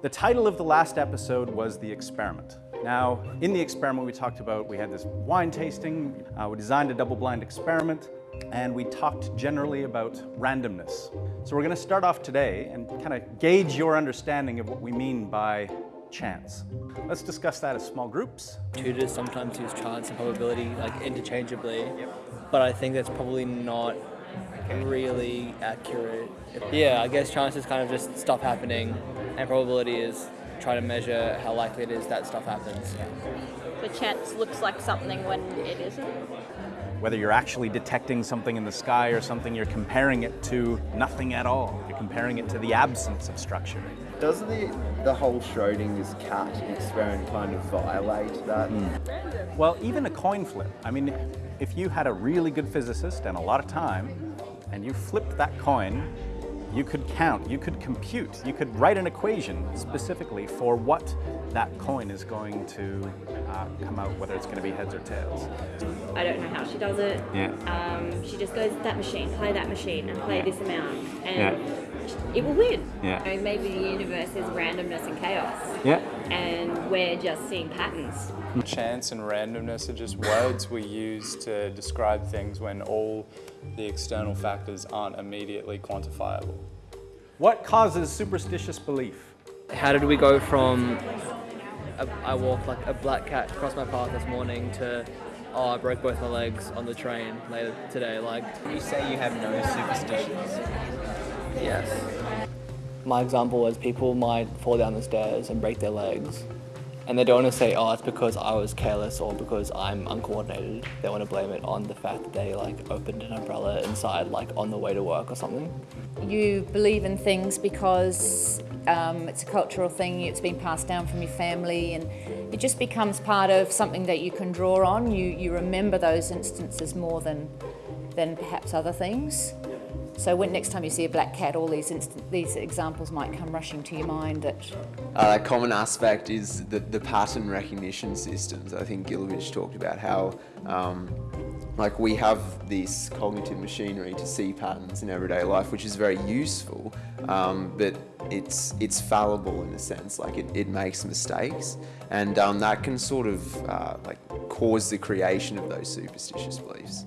The title of the last episode was The Experiment. Now, in the experiment we talked about, we had this wine tasting, uh, we designed a double-blind experiment, and we talked generally about randomness. So we're going to start off today and kind of gauge your understanding of what we mean by chance. Let's discuss that as small groups. Tutors sometimes use chance and probability like interchangeably, but I think that's probably not really accurate. Yeah, I guess chance is kind of just stuff happening, and probability is trying to measure how likely it is that stuff happens. The chance looks like something when it isn't. Whether you're actually detecting something in the sky or something, you're comparing it to nothing at all. You're comparing it to the absence of structure. Doesn't the, the whole Schrodinger's cat experiment kind of violate that? Hmm. Well, even a coin flip. I mean, if you had a really good physicist and a lot of time, and you flipped that coin, you could count, you could compute, you could write an equation specifically for what that coin is going to uh, come out, whether it's going to be heads or tails. I don't know how she does it. Yeah. Um, she just goes that machine, play that machine, and play Yeah. this amount, and Yeah. It will win. Yeah. You know, maybe the universe is randomness and chaos, Yeah. and we're just seeing patterns. Chance and randomness are just words we use to describe things when all the external factors aren't immediately quantifiable. What causes superstitious belief? How did we go from a, I walked like a black cat across my path this morning to oh I broke both my legs on the train later today like You say you have no superstitions. Yes. My example was people might fall down the stairs and break their legs and they don't want to say oh it's because I was careless or because I'm uncoordinated. They want to blame it on the fact that they like opened an umbrella inside like on the way to work or something. You believe in things because um, it's a cultural thing, it's been passed down from your family, and it just becomes part of something that you can draw on. You, you remember those instances more than, than perhaps other things. So when next time you see a black cat, all these, instant, these examples might come rushing to your mind that Uh, a common aspect is the, the pattern recognition systems. I think Gilovich talked about how um, like we have this cognitive machinery to see patterns in everyday life, which is very useful, um, but it's it's fallible in a sense, like it, it makes mistakes, and um, that can sort of uh, like cause the creation of those superstitious beliefs.